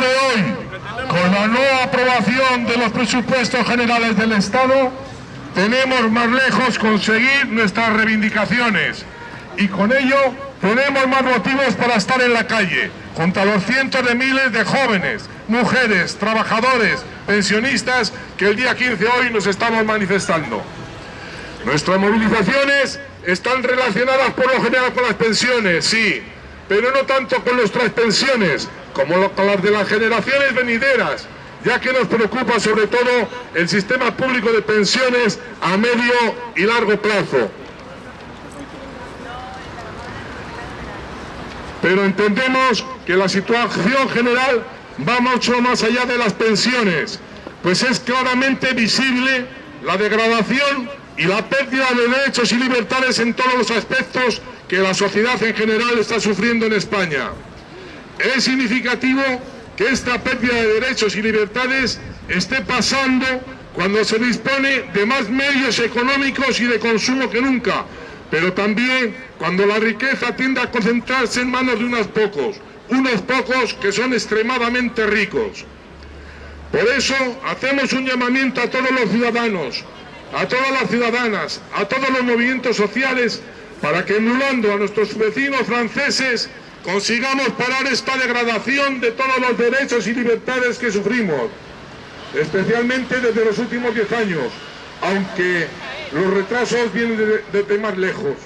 de hoy, con la no aprobación de los presupuestos generales del Estado, tenemos más lejos conseguir nuestras reivindicaciones y con ello tenemos más motivos para estar en la calle, junto a los cientos de miles de jóvenes, mujeres, trabajadores, pensionistas que el día 15 hoy nos estamos manifestando. Nuestras movilizaciones están relacionadas por lo general con las pensiones, sí, pero no tanto con nuestras pensiones como las de las generaciones venideras, ya que nos preocupa sobre todo el sistema público de pensiones a medio y largo plazo. Pero entendemos que la situación general va mucho más allá de las pensiones, pues es claramente visible la degradación y la pérdida de derechos y libertades en todos los aspectos que la sociedad en general está sufriendo en España. Es significativo que esta pérdida de derechos y libertades esté pasando cuando se dispone de más medios económicos y de consumo que nunca, pero también cuando la riqueza tiende a concentrarse en manos de unos pocos, unos pocos que son extremadamente ricos. Por eso hacemos un llamamiento a todos los ciudadanos, a todas las ciudadanas, a todos los movimientos sociales, para que emulando a nuestros vecinos franceses consigamos parar esta degradación de todos los derechos y libertades que sufrimos, especialmente desde los últimos diez años, aunque los retrasos vienen desde más lejos.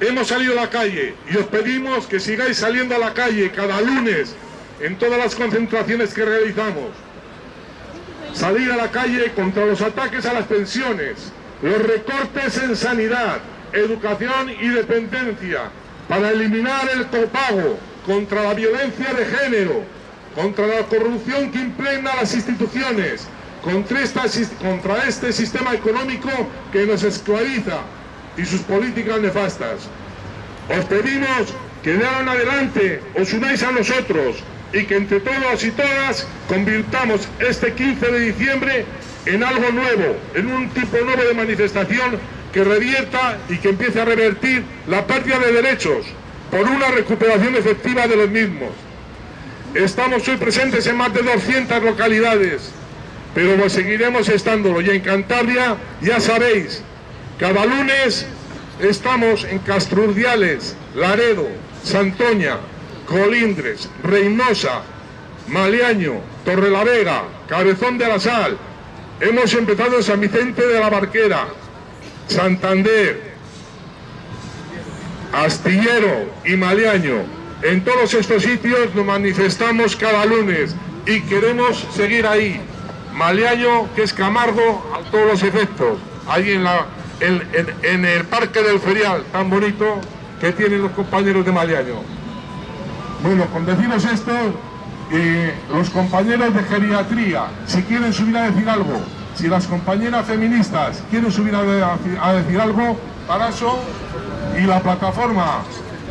Hemos salido a la calle y os pedimos que sigáis saliendo a la calle cada lunes en todas las concentraciones que realizamos. Salir a la calle contra los ataques a las pensiones, los recortes en sanidad, educación y dependencia, para eliminar el copago, contra la violencia de género, contra la corrupción que impregna las instituciones, contra, este sistema económico que nos esclaviza y sus políticas nefastas. Os pedimos que de ahora en adelante os unáis a nosotros y que entre todos y todas convirtamos este 15 de diciembre en algo nuevo, en un tipo nuevo de manifestación que revierta y que empiece a revertir la pérdida de derechos por una recuperación efectiva de los mismos. Estamos hoy presentes en más de 200 localidades, pero seguiremos estándolo. Y en Cantabria, ya sabéis, cada lunes estamos en Castrurdiales, Laredo, Santoña, Colindres, Reynosa, Maliaño, Torrelavega, Cabezón de la Sal. Hemos empezado en San Vicente de la Barquera, Santander, Astillero y Maliaño. En todos estos sitios nos manifestamos cada lunes y queremos seguir ahí. Maliaño, que es Camargo, a todos los efectos. Ahí en, la, en, el Parque del Ferial, tan bonito que tienen los compañeros de Maliaño. Bueno, con deciros esto, eh, los compañeros de geriatría, si quieren subir a decir algo, si las compañeras feministas quieren subir a, decir algo, para eso y la plataforma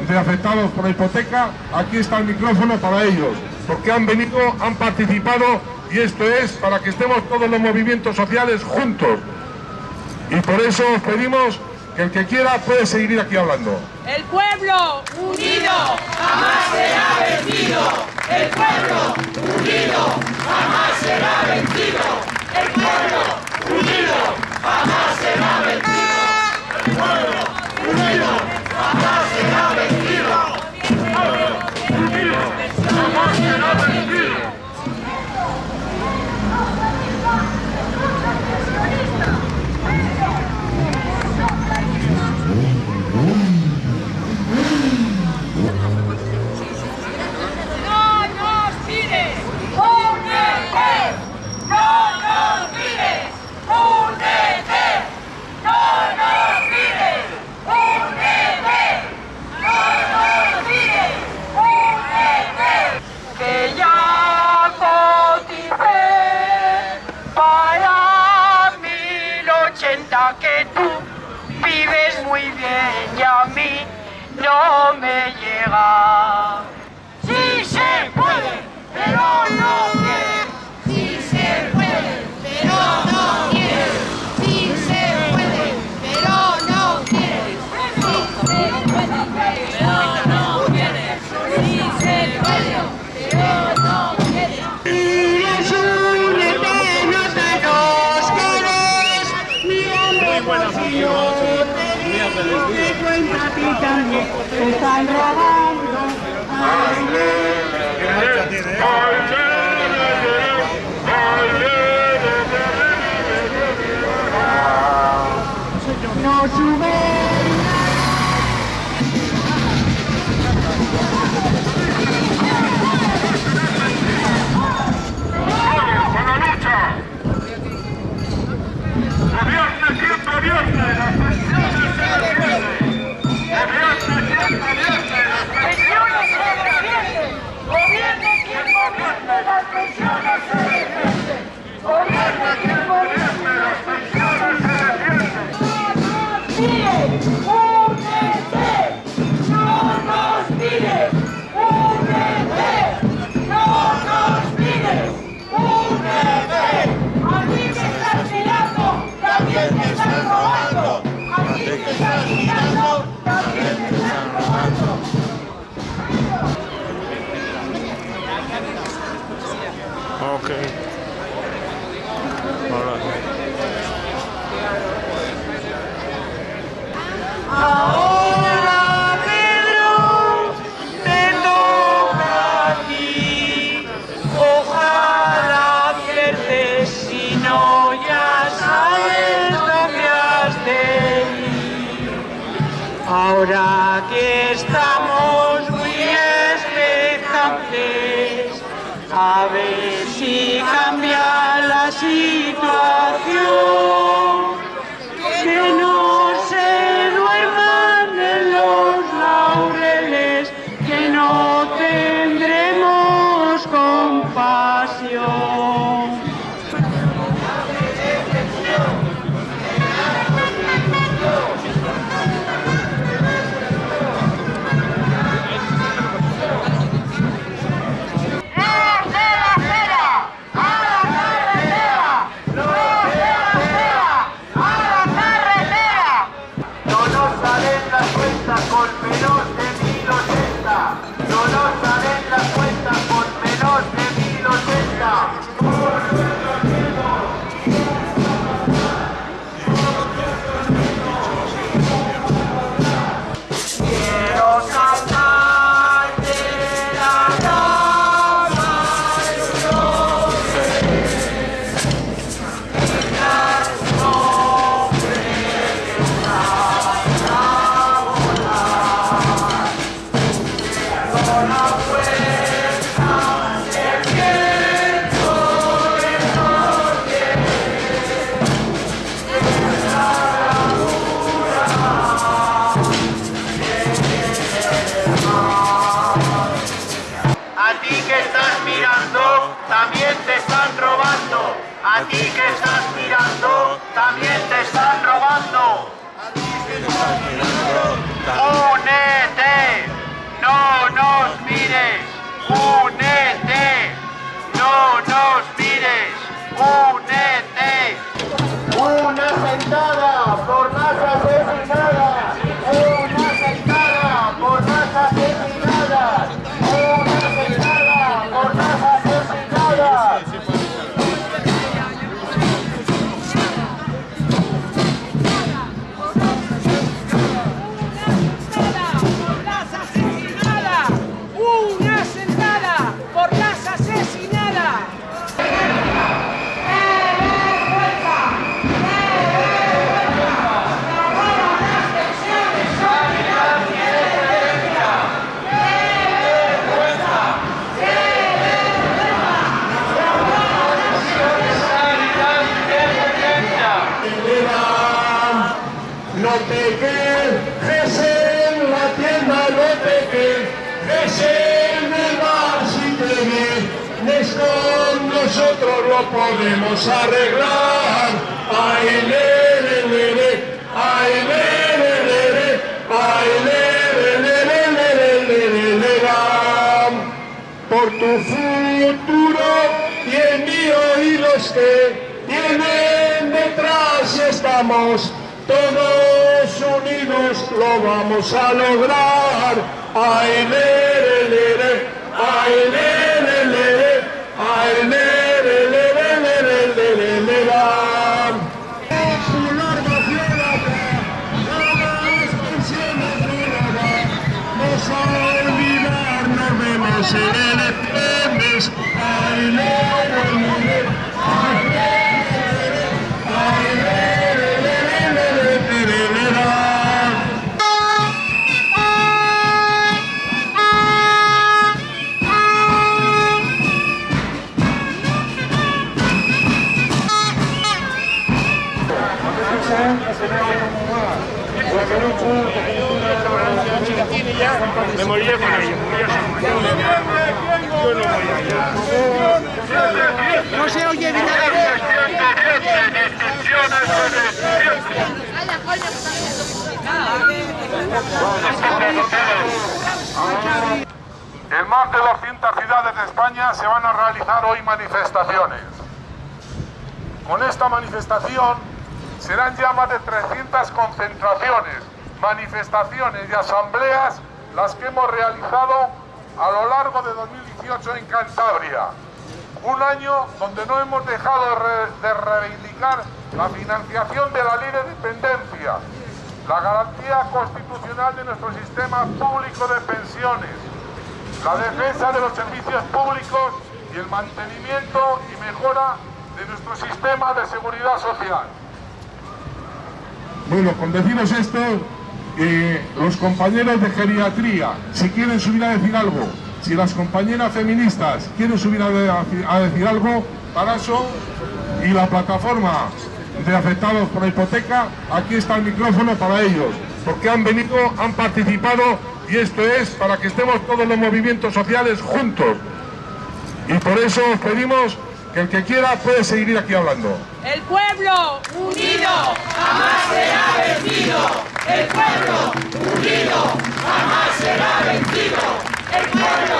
de afectados por la hipoteca, aquí está el micrófono para ellos, porque han venido, han participado y esto es para que estemos todos los movimientos sociales juntos. Y por eso pedimos que el que quiera puede seguir aquí hablando. El pueblo unido jamás será vencido. El pueblo unido jamás será vencido. El pueblo unido jamás será vencido. No me llega. How to make आवेशी का Amen. Néstor, nosotros lo podemos arreglar. Ay, le, le, le, le. Ay, le, Por tu futuro y el mío y los que tienen detrás estamos todos unidos lo vamos a lograr. Ay, le, le, le, le. Ay, le olvidarnos de las grandes, al Me moriré con ellos. Yo no voy allá. No se oye ni nada. En más de 200 ciudades de España se van a realizar hoy manifestaciones. Con esta manifestación serán ya más de 300 concentraciones, manifestaciones y asambleas las que hemos realizado a lo largo de 2018 en Cantabria. Un año donde no hemos dejado de, re- de reivindicar la financiación de la ley de dependencia, la garantía constitucional de nuestro sistema público de pensiones, la defensa de los servicios públicos y el mantenimiento y mejora de nuestro sistema de seguridad social. Bueno, con deciros esto, eh, los compañeros de geriatría, si quieren subir a decir algo, si las compañeras feministas quieren subir a, de- a decir algo, para eso, y la plataforma de afectados por la hipoteca, aquí está el micrófono para ellos, porque han venido, han participado, y esto es para que estemos todos los movimientos sociales juntos. Y por eso os pedimos que el que quiera puede seguir aquí hablando. El pueblo unido jamás será vencido. El pueblo unido jamás será vencido. El pueblo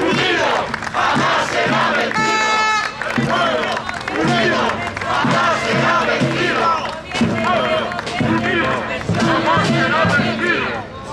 unido jamás será vencido.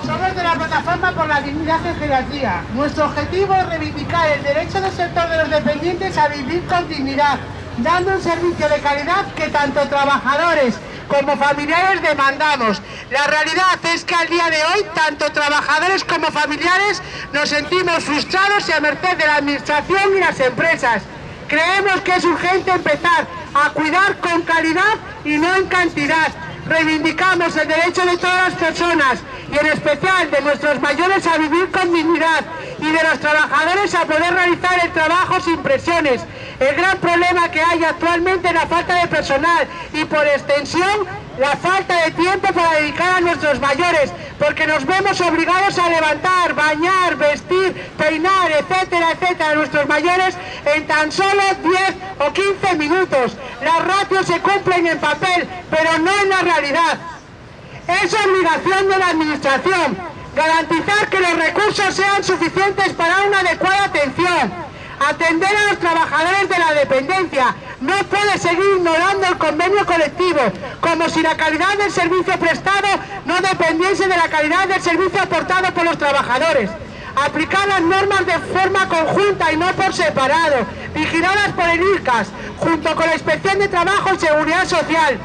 Somos de la plataforma por la dignidad en geriatría. Nuestro objetivo es reivindicar el derecho del sector de los dependientes a vivir con dignidad, dando un servicio de calidad que tanto trabajadores como familiares demandamos. La realidad es que al día de hoy, tanto trabajadores como familiares nos sentimos frustrados y a merced de la administración y las empresas. Creemos que es urgente empezar a cuidar con calidad y no en cantidad. Reivindicamos el derecho de todas las personas y en especial de nuestros mayores a vivir con dignidad y de los trabajadores a poder realizar el trabajo sin presiones. El gran problema que hay actualmente es la falta de personal y por extensión la falta de tiempo para dedicar a nuestros mayores, porque nos vemos obligados a levantar, bañar, vestir, peinar, etcétera, etcétera, a nuestros mayores en tan solo 10 o 15 minutos. Las ratios se cumplen en papel, pero no en la realidad. Es obligación de la Administración garantizar que los recursos sean suficientes para una adecuada atención. Atender a los trabajadores de la dependencia. No puede seguir ignorando el convenio colectivo, como si la calidad del servicio prestado no dependiese de la calidad del servicio aportado por los trabajadores. Aplicar las normas de forma conjunta y no por separado, vigiladas por el IRCAS, junto con la Inspección de Trabajo y Seguridad Social.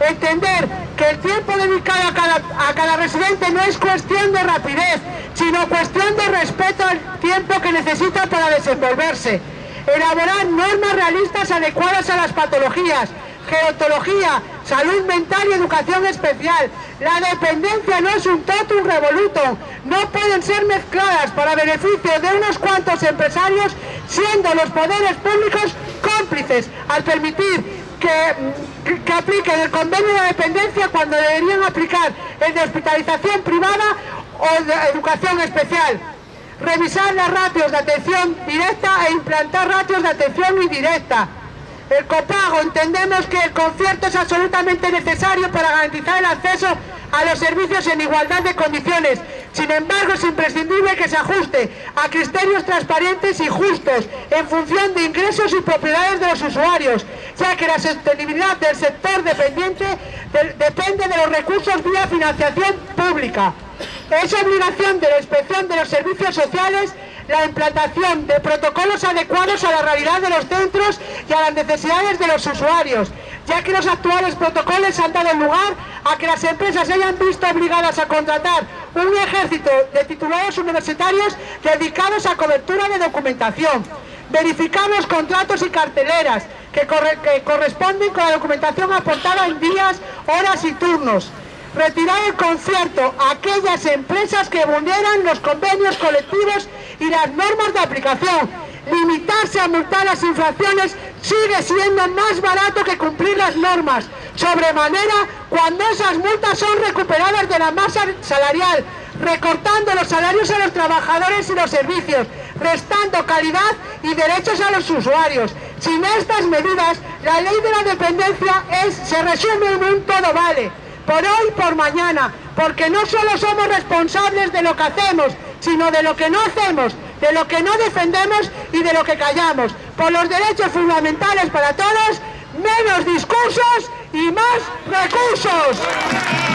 Entender el tiempo dedicado a cada, residente no es cuestión de rapidez, sino cuestión de respeto al tiempo que necesita para desenvolverse. Elaborar normas realistas adecuadas a las patologías, gerontología, salud mental y educación especial. La dependencia no es un totum revolutum, no pueden ser mezcladas para beneficio de unos cuantos empresarios, siendo los poderes públicos cómplices al permitir que, que, que apliquen el convenio de dependencia cuando deberían aplicar el de hospitalización privada o de educación especial. Revisar las ratios de atención directa e implantar ratios de atención indirecta. El copago, entendemos que el concierto es absolutamente necesario para garantizar el acceso a los servicios en igualdad de condiciones. Sin embargo, es imprescindible que se ajuste a criterios transparentes y justos en función de ingresos y propiedades de los usuarios, ya que la sostenibilidad del sector dependiente de- depende de los recursos vía financiación pública. Es obligación de la inspección de los servicios sociales la implantación de protocolos adecuados a la realidad de los centros y a las necesidades de los usuarios, ya que los actuales protocolos han dado lugar a que las empresas hayan visto obligadas a contratar un ejército de titulados universitarios dedicados a cobertura de documentación. Verificar los contratos y carteleras que, que corresponden con la documentación aportada en días, horas y turnos retirar el concierto a aquellas empresas que vulneran los convenios colectivos y las normas de aplicación, limitarse a multar las infracciones sigue siendo más barato que cumplir las normas, sobremanera cuando esas multas son recuperadas de la masa salarial, recortando los salarios a los trabajadores y los servicios, restando calidad y derechos a los usuarios. Sin estas medidas, la ley de la dependencia es, se resume en un todo vale, por hoy y por mañana, porque no solo somos responsables de lo que hacemos, sino de lo que no hacemos, de lo que no defendemos y de lo que callamos. Por los derechos fundamentales para todos, menos discursos y más recursos.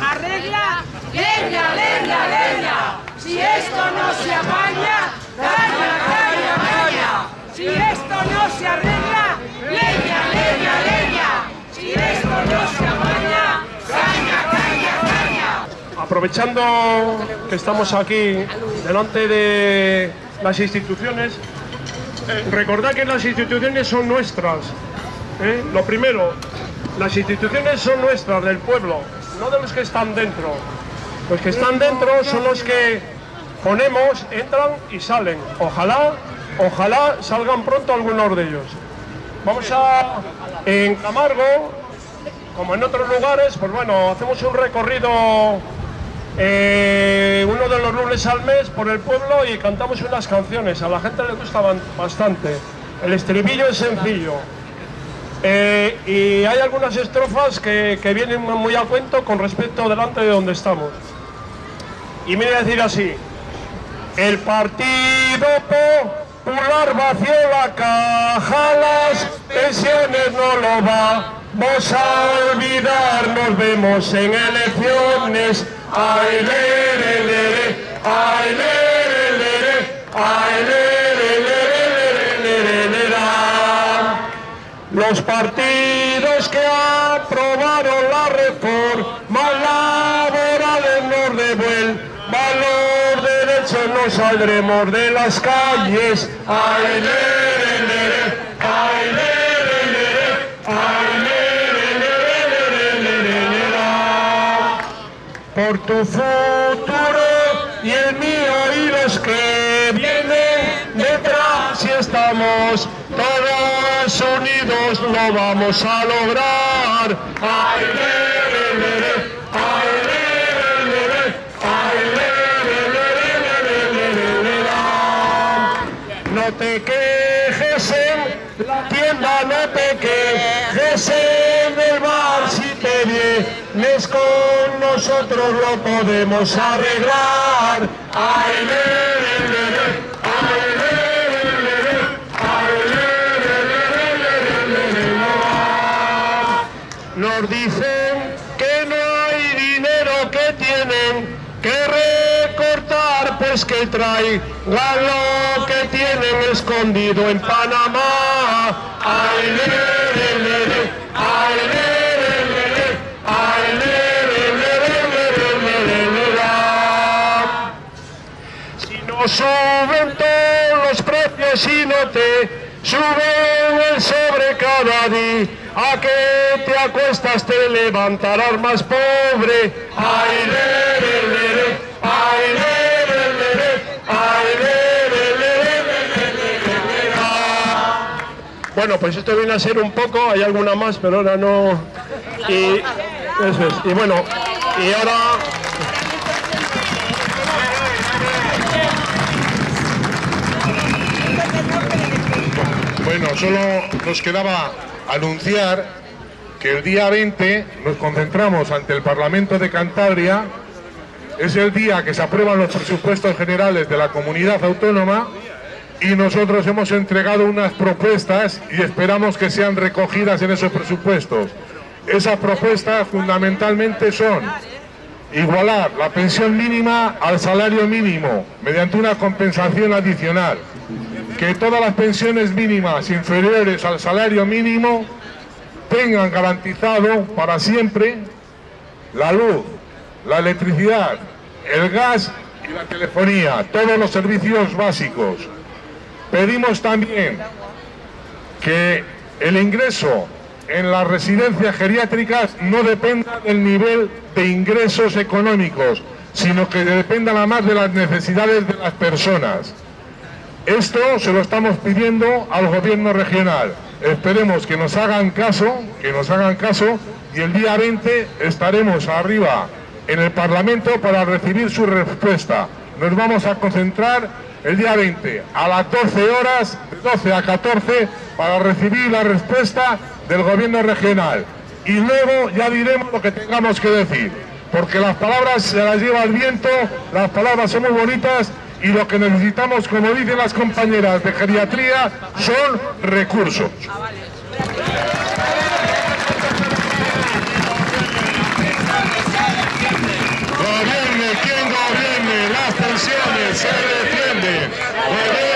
Arregla, leña, leña, leña. Si esto no se apaña, caña, caña, caña. Si esto no se arregla, leña, leña, leña. Si esto no se apaña, caña, caña, caña. Aprovechando que estamos aquí delante de las instituciones, eh, recordad que las instituciones son nuestras. ¿eh? Lo primero, las instituciones son nuestras, del pueblo, no de los que están dentro. Los que están dentro son los que ponemos, entran y salen. Ojalá, ojalá salgan pronto algunos de ellos. Vamos a, en Camargo, como en otros lugares, pues bueno, hacemos un recorrido eh, uno de los lunes al mes por el pueblo y cantamos unas canciones. A la gente le gusta bastante. El estribillo es sencillo. Eh, y hay algunas estrofas que, que vienen muy a cuento con respecto delante de donde estamos. Y me voy a decir así. El Partido Popular vació la caja, las pensiones no lo vamos a olvidar, nos vemos en elecciones. Ay, ay, lere, Los partidos que aprobaron la reforma laborales nos devuelvan los derechos, no saldremos de las calles. Ay, ay, lere, lere, ay. Por tu futuro y el mío y los que vienen detrás, si estamos todos unidos lo vamos a lograr. No te quejes en la tienda, no te quejes en el bar, si te vienes con nosotros lo podemos arreglar. Dicen que no hay dinero que tienen que recortar, pues que traigan lo que tienen escondido en Panamá. Ay, ay, lere, lere, ay, lera. Si no suben todos los precios y no te suben el sobre cada día, a que te acuestas te levantarás más pobre. Ay, lere, ay, lere, lere, ay, lera. Bueno, pues esto viene a ser un poco, hay alguna más, pero ahora no. Y eso es. Y bueno, y ahora Bueno, solo nos quedaba anunciar que el día 20 nos concentramos ante el Parlamento de Cantabria. Es el día que se aprueban los presupuestos generales de la comunidad autónoma y nosotros hemos entregado unas propuestas y esperamos que sean recogidas en esos presupuestos. Esas propuestas fundamentalmente son igualar la pensión mínima al salario mínimo mediante una compensación adicional, que todas las pensiones mínimas inferiores al salario mínimo tengan garantizado para siempre la luz, la electricidad, el gas y la telefonía, todos los servicios básicos. Pedimos también que el ingreso en las residencias geriátricas no dependa del nivel de ingresos económicos, sino que dependa nada más de las necesidades de las personas. Esto se lo estamos pidiendo al gobierno regional. Esperemos que nos hagan caso, que nos hagan caso y el día 20 estaremos arriba en el Parlamento para recibir su respuesta. Nos vamos a concentrar el día 20 a las 12 horas, de 12 a 14, para recibir la respuesta del gobierno regional. Y luego ya diremos lo que tengamos que decir, porque las palabras se las lleva el viento, las palabras son muy bonitas y lo que necesitamos, como dicen las compañeras de geriatría, son recursos. Gobierne quien gobierne, las pensiones se defienden.